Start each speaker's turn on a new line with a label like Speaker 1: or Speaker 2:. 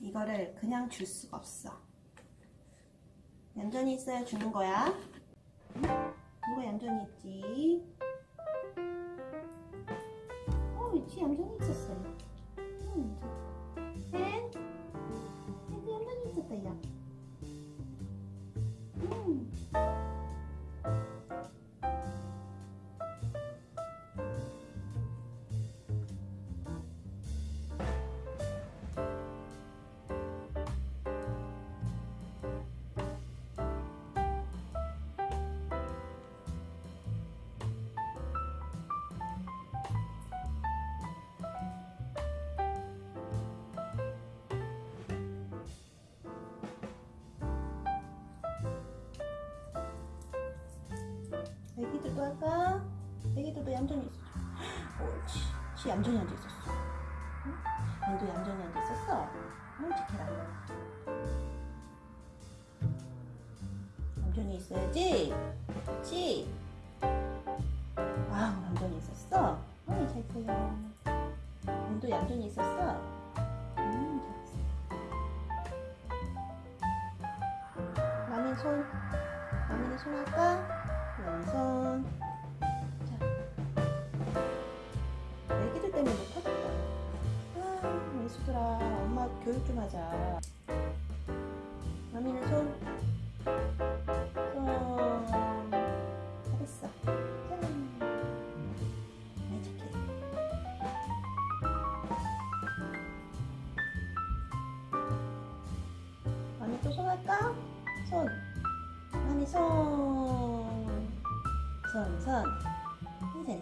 Speaker 1: 이거를 그냥 줄 수가 없어. 얌전히 있어야 주는 거야. 응? 누가 얌전히 있지? 어, 있지 얌전히 있었어요. 응. 앤? 앤도 얌전히 있었다, 야. 음. 애기들도 할까? 애기들도 얌전히 있어. 옳지. 지 얌전히 앉아 있었어. 응? 얘도 얌전히 앉아 있었어. 응, 지켜라. 얌전히 있어야지. 그렇지? 아우, 얌전히 있었어. 어이, 잘 있어요. 얘도 얌전히 있었어. 음, 잘했어. 마민 손. 마민이 손 할까? 왼손. 자. 애기들 때문에 못하겠다. 아, 예수들아. 엄마 교육 좀 하자. 마미는 손. 손. 잘했어. 짠. 아이, 착해. 마미 또 손 할까? 손. 마미 손. 잘했어. 어이,